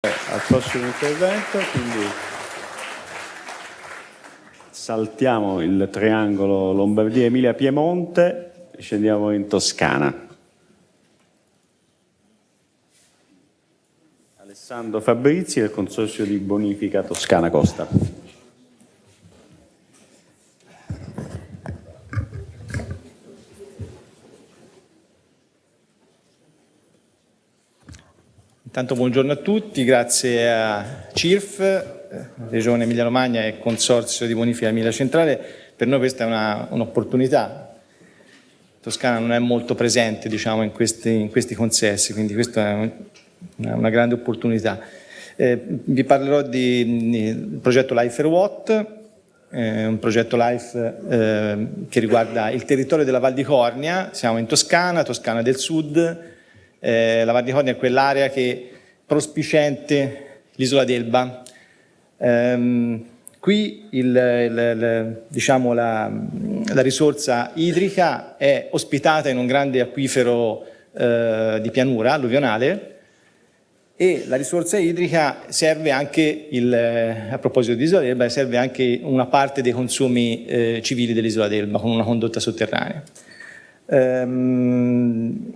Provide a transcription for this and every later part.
al prossimo intervento, quindi saltiamo il triangolo Lombardia-Emilia-Piemonte e scendiamo in Toscana. Alessandro Fabrizi del Consorzio di Bonifica Toscana Costa. Intanto buongiorno a tutti, grazie a CIRF, Regione Emilia Romagna e Consorzio di Bonifica Emilia Centrale. Per noi questa è un'opportunità. Un Toscana non è molto presente diciamo, in, questi, in, questi, consessi, quindi questa è una, una grande opportunità. Eh, vi parlerò del progetto Life for What, eh, un progetto LIFE eh, che riguarda il territorio della Val di Cornia, siamo in Toscana, Toscana del Sud, eh, la Val di Cornia è quell'area che prospicente l'isola d'Elba. Ehm, qui il, il, il, diciamo la, la, risorsa idrica è ospitata in un grande acquifero eh, di pianura alluvionale e la risorsa idrica serve anche, il, a proposito di Isola d'Elba, serve anche una parte dei consumi eh, civili dell'Isola d'Elba con una condotta sotterranea. Ehm,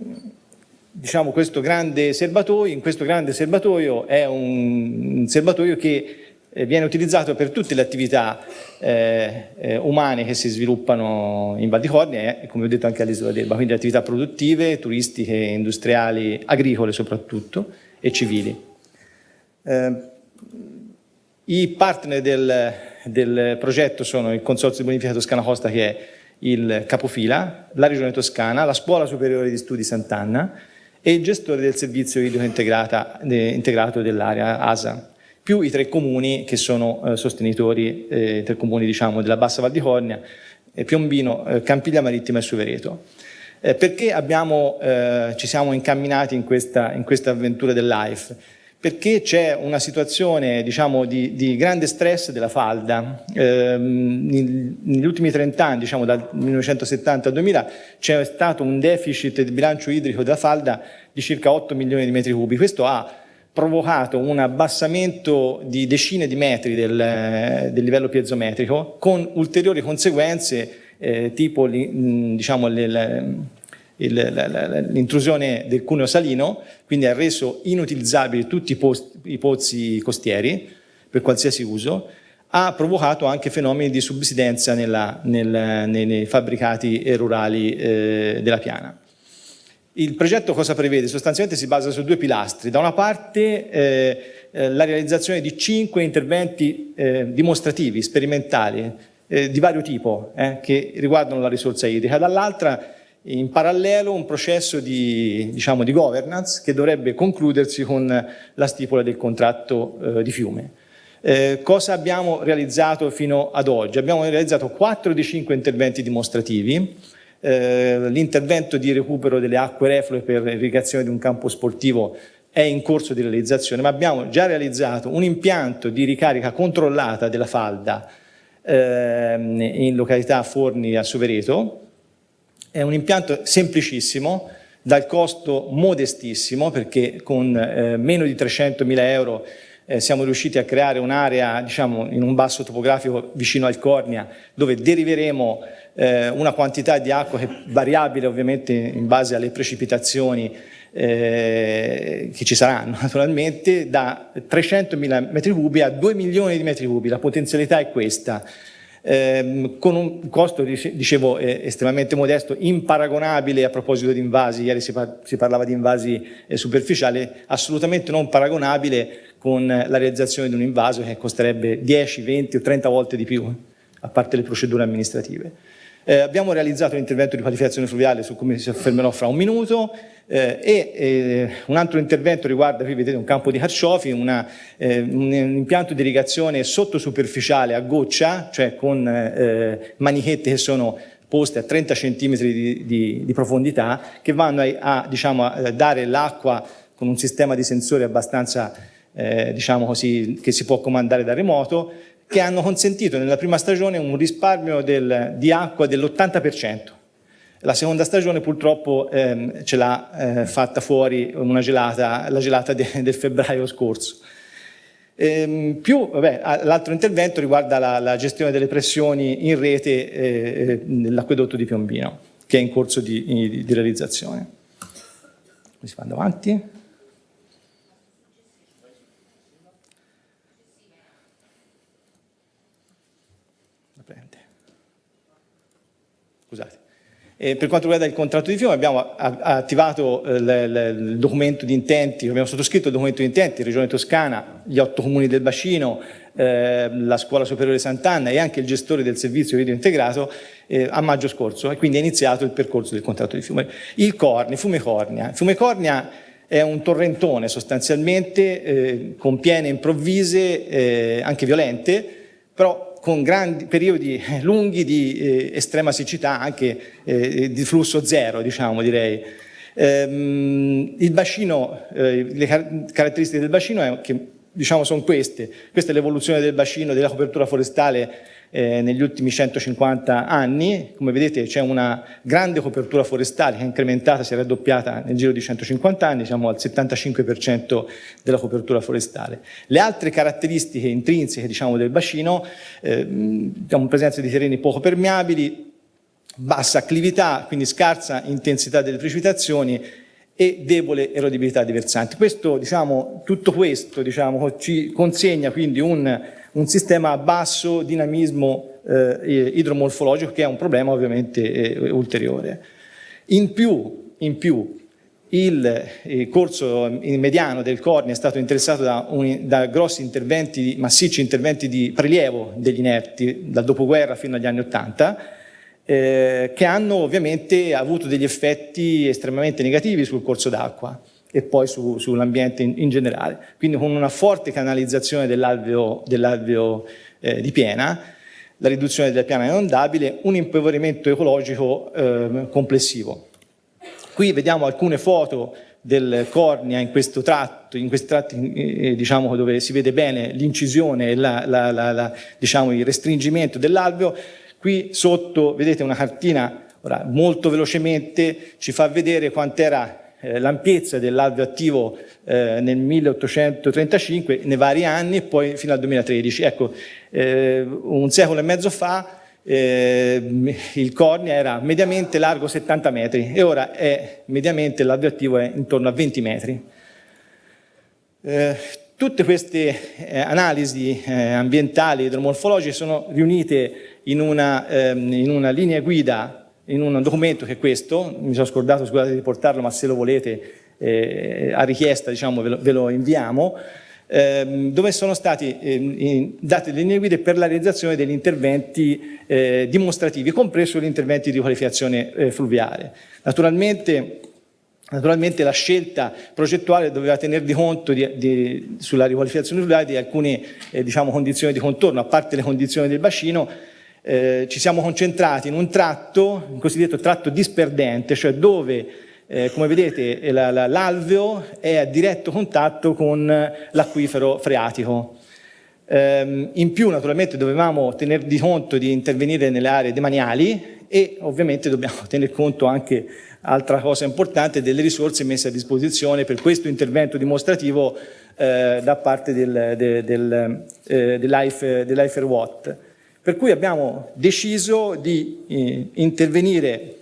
diciamo, questo grande serbatoio, in questo grande serbatoio è un serbatoio che eh, viene utilizzato per tutte le attività eh, eh, umane che si sviluppano in Val di Cornia e come ho detto anche all'isola d'Elba, quindi attività produttive, turistiche, industriali, agricole soprattutto e civili. Eh, I partner del, del, progetto sono il Consorzio di Bonifica Toscana Costa che è il capofila, la Regione Toscana, la Scuola Superiore di Studi Sant'Anna, e il gestore del servizio idrico integrato dell'area ASA, più i tre comuni che sono eh, sostenitori, eh, tre comuni diciamo, della Bassa Val di Cornia, eh, Piombino, eh, Campiglia Marittima e Suvereto. Eh, perché abbiamo, eh, ci siamo incamminati in questa, in questa avventura del LIFE? Perché c'è una situazione diciamo, di, di, grande stress della falda. Eh, negli ultimi 30 anni, diciamo dal 1970 al 2000, c'è stato un deficit di bilancio idrico della falda di circa 8 milioni di metri cubi. Questo ha provocato un abbassamento di decine di metri del, del livello piezometrico con ulteriori conseguenze eh, tipo diciamo, le, le, l'intrusione del cuneo salino, quindi ha reso inutilizzabili tutti i, post, i pozzi costieri per qualsiasi uso, ha provocato anche fenomeni di subsidenza nella, nel, nei, fabbricati rurali eh, della piana. Il progetto cosa prevede? Sostanzialmente si basa su due pilastri. Da una parte eh, eh la realizzazione di cinque interventi eh, dimostrativi, sperimentali, eh, di vario tipo, eh, che riguardano la risorsa idrica, dall'altra in parallelo un processo di, diciamo, di governance che dovrebbe concludersi con la stipula del contratto eh, di fiume. Eh, cosa abbiamo realizzato fino ad oggi? Abbiamo realizzato 4 di 5 interventi dimostrativi, eh, l'intervento di recupero delle acque reflue per irrigazione di un campo sportivo è in corso di realizzazione, ma abbiamo già realizzato un impianto di ricarica controllata della falda ehm, in località Forni a Suvereto, è un impianto semplicissimo, dal costo modestissimo, perché con eh, meno di 300.000 euro eh, siamo riusciti a creare un'area diciamo, in un basso topografico vicino al Cornia, dove deriveremo eh, una quantità di acqua che è variabile ovviamente in base alle precipitazioni eh, che ci saranno naturalmente, da 300.000 metri cubi a 2 milioni di metri cubi. La potenzialità è questa ehm, con un costo, dicevo, eh, estremamente modesto, imparagonabile a proposito di invasi, ieri si, par si parlava di invasi eh, superficiali, assolutamente non paragonabile con la realizzazione di un invaso che costerebbe 10, 20 o 30 volte di più, a parte le procedure amministrative. Eh, abbiamo realizzato un intervento di qualificazione fluviale su cui mi soffermerò fra un minuto. Eh, e eh, un altro intervento riguarda, qui vedete un campo di carciofi, una, eh, un, impianto di irrigazione sottosuperficiale a goccia, cioè con eh, manichette che sono poste a 30 cm di, di, di profondità, che vanno a, a, diciamo, a dare l'acqua con un sistema di sensori abbastanza eh, diciamo così, che si può comandare da remoto, che hanno consentito nella prima stagione un risparmio del, di acqua dell'80%. La seconda stagione purtroppo ehm, ce l'ha eh, fatta fuori una gelata, la gelata de, del febbraio scorso. Ehm, più l'altro intervento riguarda la, la, gestione delle pressioni in rete eh, nell'acquedotto di Piombino, che è in corso di, di, di realizzazione. Si va avanti. Scusate. E per quanto riguarda il contratto di fiume abbiamo attivato eh, il documento di intenti, abbiamo sottoscritto il documento di intenti, Regione Toscana, gli otto comuni del bacino, eh, la Scuola Superiore Sant'Anna e anche il gestore del servizio video integrato eh, a maggio scorso e quindi è iniziato il percorso del contratto di fiume. Il Corni, Fiume Cornia. Fiume Cornia è un torrentone sostanzialmente eh, con piene improvvise, eh, anche violente, però con grandi periodi eh, lunghi di eh, estrema siccità, anche eh, di flusso zero, diciamo, direi. Ehm, il bacino, eh, le car caratteristiche del bacino è che, diciamo, sono queste. Questa è l'evoluzione del bacino, della copertura forestale eh, negli ultimi 150 anni. Come vedete c'è una grande copertura forestale che è incrementata, si è raddoppiata nel giro di 150 anni, siamo al 75% della copertura forestale. Le altre caratteristiche intrinseche diciamo, del bacino, eh, diciamo, presenza di terreni poco permeabili, bassa acclività, quindi scarsa intensità delle precipitazioni e debole erodibilità di versanti. Questo, diciamo, tutto questo diciamo, ci consegna quindi un un sistema a basso dinamismo eh, idromorfologico che è un problema ovviamente eh, ulteriore. In più, in più il, il, corso mediano del Corni è stato interessato da, un, da grossi interventi, massicci interventi di prelievo degli inerti dal dopoguerra fino agli anni Ottanta, eh, che hanno ovviamente avuto degli effetti estremamente negativi sul corso d'acqua e poi su, sull'ambiente in, in, generale. Quindi con una forte canalizzazione dell'alveo dell eh, di piena, la riduzione della piana inondabile, un impoverimento ecologico eh, complessivo. Qui vediamo alcune foto del cornea in questo tratto, in questi tratti eh, diciamo, dove si vede bene l'incisione e la, la, la, diciamo, il restringimento dell'alveo. Qui sotto vedete una cartina, ora, molto velocemente ci fa vedere quant'era eh, l'ampiezza dell'alveo attivo eh, nel 1835 nei vari anni e poi fino al 2013. Ecco, eh, un secolo e mezzo fa eh, il cornea era mediamente largo 70 metri e ora è mediamente l'alveo attivo è intorno a 20 metri. Eh, tutte queste eh, analisi ambientali idromorfologiche sono riunite in una, ehm, in una linea guida in un documento che è questo, mi sono scordato scusate di portarlo ma se lo volete eh, a richiesta diciamo, ve, lo, ve lo inviamo, ehm, dove sono state eh, date le linee guida per la realizzazione degli interventi eh, dimostrativi, compreso gli interventi di qualificazione eh, fluviale. Naturalmente Naturalmente la scelta progettuale doveva tener di conto di, di, sulla riqualificazione fluviale di alcune eh, diciamo, condizioni di contorno, a parte le condizioni del bacino, eh, ci siamo concentrati in un tratto, un cosiddetto tratto disperdente, cioè dove, eh, come vedete, l'alveo è a diretto contatto con l'acquifero freatico. Eh, in più, naturalmente, dovevamo tener di conto di intervenire nelle aree demaniali e ovviamente dobbiamo tener conto anche, altra cosa importante, delle risorse messe a disposizione per questo intervento dimostrativo eh, da parte del, del, del, eh, dell'IFER Watt. Per cui abbiamo deciso di eh, intervenire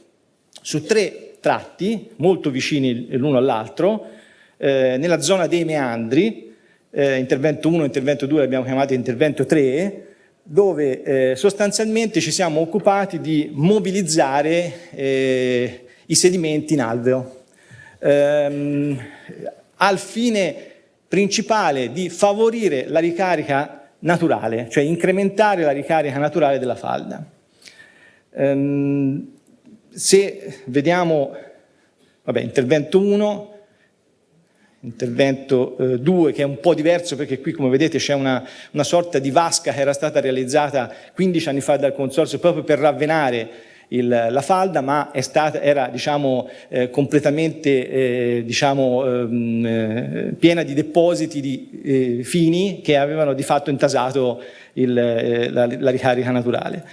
su tre tratti molto vicini l'uno all'altro, eh, nella zona dei meandri, eh, intervento 1 intervento 2 l'abbiamo chiamato intervento 3, dove eh, sostanzialmente ci siamo occupati di mobilizzare eh, i sedimenti in alveo, ehm, al fine principale di favorire la ricarica naturale, cioè incrementare la ricarica naturale della falda. Ehm, se vediamo, vabbè, intervento 1, intervento 2 eh, che è un po' diverso perché qui come vedete c'è una, una sorta di vasca che era stata realizzata 15 anni fa dal consorzio proprio per ravvenare il, la falda, ma stata, era diciamo, eh, completamente eh, diciamo, ehm, eh, piena di depositi di, eh, fini che avevano di fatto intasato il, eh, la, la, ricarica naturale.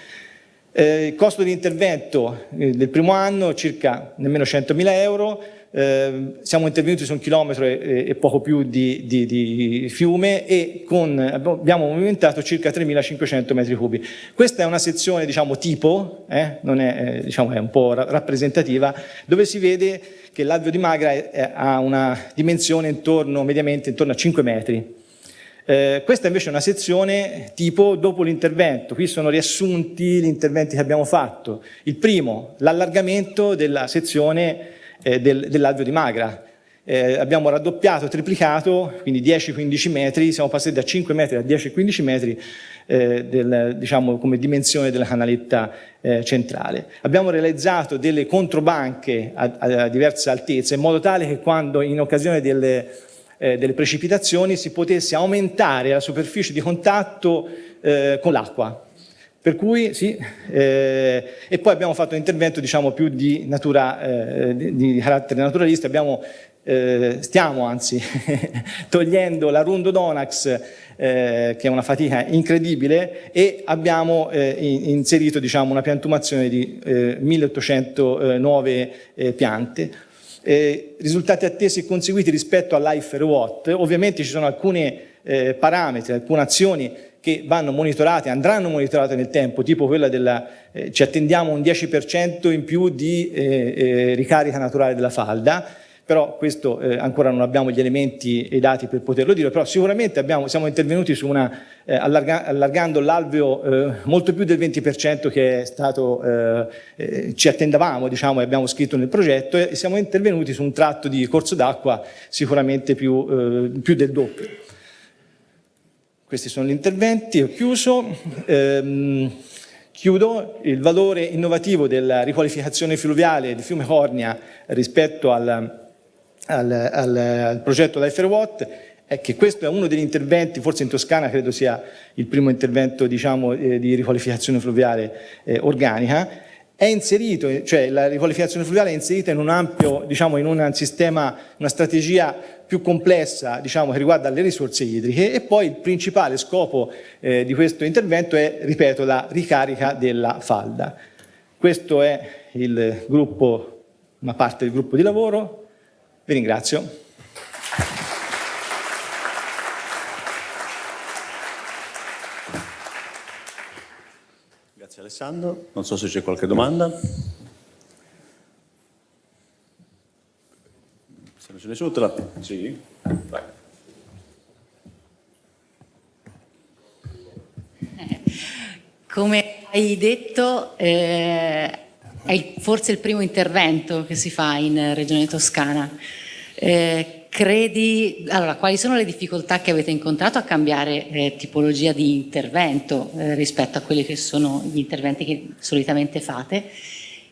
Eh, il costo di intervento del primo anno circa nemmeno 100.000 euro, eh, siamo intervenuti su un chilometro e, e poco più di, di, di, fiume e con, abbiamo movimentato circa 3.500 metri cubi. Questa è una sezione diciamo, tipo, eh, non è, eh, diciamo, è un po' rappresentativa, dove si vede che l'alveo di Magra è, è, ha una dimensione intorno, mediamente intorno a 5 metri. Eh, questa invece è una sezione tipo dopo l'intervento, qui sono riassunti gli interventi che abbiamo fatto. Il primo, l'allargamento della sezione eh, del, dell'alveo di Magra. Eh, abbiamo raddoppiato, triplicato, quindi 10-15 metri, siamo passati da 5 metri a 10-15 metri eh, del, diciamo, come dimensione della canaletta eh, centrale. Abbiamo realizzato delle controbanche a, a, diverse altezze in modo tale che quando in occasione delle, eh, delle precipitazioni si potesse aumentare la superficie di contatto eh, con l'acqua, per cui sì, eh, e poi abbiamo fatto un intervento diciamo più di, natura, eh, di, di carattere naturalista, abbiamo, eh, stiamo anzi togliendo la Rundo Donax eh, che è una fatica incredibile e abbiamo eh, inserito diciamo, una piantumazione di 1809 eh, piante. risultati attesi e conseguiti rispetto all'Ifer Watt, ovviamente ci sono alcuni parametri, alcune azioni che vanno monitorate, andranno monitorate nel tempo, tipo quella della, eh, ci attendiamo un 10% in più di eh, eh, ricarica naturale della falda, però questo eh, ancora non abbiamo gli elementi e i dati per poterlo dire, però sicuramente abbiamo, siamo intervenuti su una, eh, allarga, allargando l'alveo eh, molto più del 20% che è stato, ci attendavamo diciamo, e abbiamo scritto nel progetto e siamo intervenuti su un tratto di corso d'acqua sicuramente più, più del doppio. Questi sono gli interventi, ho chiuso. Ehm, chiudo, il valore innovativo della riqualificazione fluviale di fiume Cornia rispetto al, al, al, al progetto Watt è che questo è uno degli interventi, forse in Toscana credo sia il primo intervento diciamo, eh, di riqualificazione fluviale eh, organica, è inserito, cioè la riqualificazione fluviale è inserita in un ampio, diciamo in un sistema, una strategia più complessa diciamo, che riguarda le risorse idriche e poi il principale scopo eh, di questo intervento è, ripeto, la ricarica della falda. Questo è il gruppo, una parte del gruppo di lavoro, vi ringrazio. Grazie Alessandro, non so se c'è qualche domanda. Se non ce nessuno te la... Sì, vai. Come hai detto, eh, è forse il primo intervento che si fa in Regione Toscana. Eh, credi, allora, quali sono le difficoltà che avete incontrato a cambiare eh, tipologia di intervento eh, rispetto a quelli che sono gli interventi che solitamente fate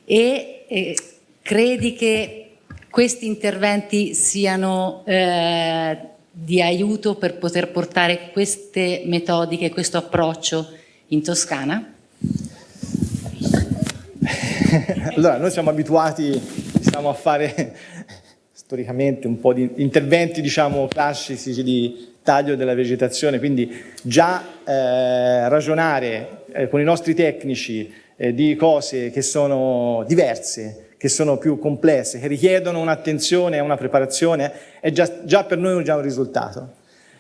e eh, credi che questi interventi siano eh, di aiuto per poter portare queste metodiche, questo approccio in Toscana? allora, noi siamo abituati diciamo, a fare storicamente un po' di interventi diciamo, classici di taglio della vegetazione, quindi già eh, ragionare eh, con i nostri tecnici eh, di cose che sono diverse che sono più complesse, che richiedono un'attenzione e una preparazione, è già, già, per noi già un risultato.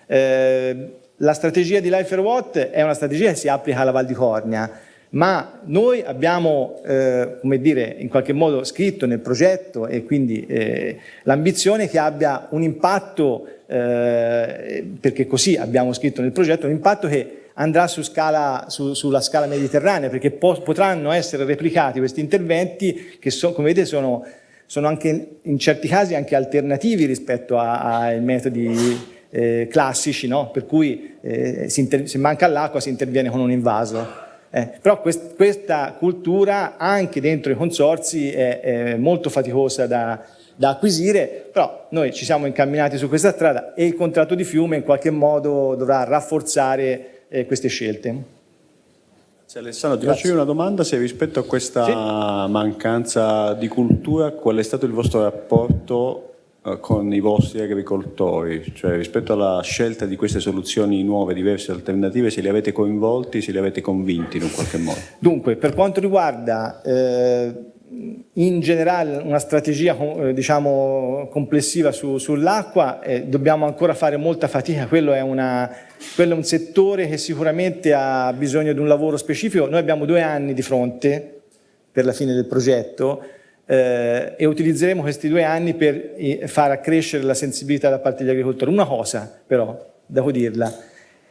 Eh, la strategia di Life Watt è una strategia che si applica alla Val di Cornia, ma noi abbiamo, eh, come dire, in qualche modo scritto nel progetto e quindi eh, l'ambizione che abbia un impatto, eh, perché così abbiamo scritto nel progetto, un impatto che andrà su scala, su, sulla scala mediterranea perché po potranno essere replicati questi interventi che so, come vedete sono, sono, anche in certi casi anche alternativi rispetto ai metodi eh, classici, no? per cui eh, se manca l'acqua si interviene con un invaso. Eh, però quest questa cultura anche dentro i consorzi è, è molto faticosa da, da acquisire, però noi ci siamo incamminati su questa strada e il contratto di fiume in qualche modo dovrà rafforzare eh, queste scelte. Sì, Alessandro, ti faccio io una domanda, se rispetto a questa sì. mancanza di cultura, qual è stato il vostro rapporto con i vostri agricoltori? Cioè rispetto alla scelta di queste soluzioni nuove, diverse, alternative, se li avete coinvolti, se li avete convinti in un qualche modo? Dunque, per quanto riguarda eh, in generale una strategia eh, diciamo, complessiva su, sull'acqua, eh, dobbiamo ancora fare molta fatica, quello è, una, quello è, un settore che sicuramente ha bisogno di un lavoro specifico, noi abbiamo due anni di fronte per la fine del progetto eh, e utilizzeremo questi due anni per eh, far accrescere la sensibilità da parte degli agricoltori. Una cosa però, devo dirla,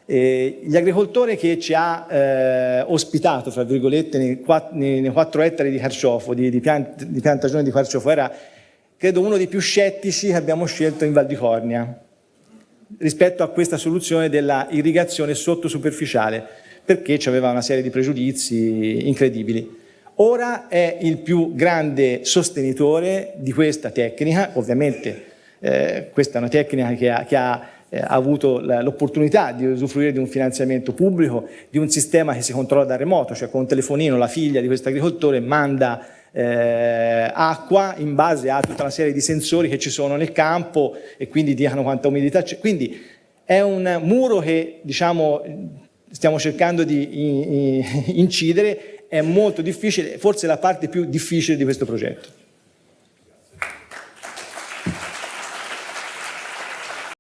eh, gli agricoltori che ci ha eh, ospitato, fra virgolette, nei, nei, nei 4 ettari di carciofo, di, di, piant, di piantagione di carciofo, era credo uno dei più scettici che abbiamo scelto in Val di Cornia rispetto a questa soluzione della irrigazione sottosuperficiale, perché aveva una serie di pregiudizi incredibili. Ora è il più grande sostenitore di questa tecnica, ovviamente eh, questa è una tecnica che ha, che ha eh, avuto l'opportunità di usufruire di un finanziamento pubblico, di un sistema che si controlla da remoto, cioè con un telefonino la figlia di questo agricoltore manda eh, acqua in base a tutta una serie di sensori che ci sono nel campo e quindi dicono quanta umidità c'è. Quindi è un muro che diciamo, stiamo cercando di incidere, è molto difficile, forse la parte più difficile di questo progetto.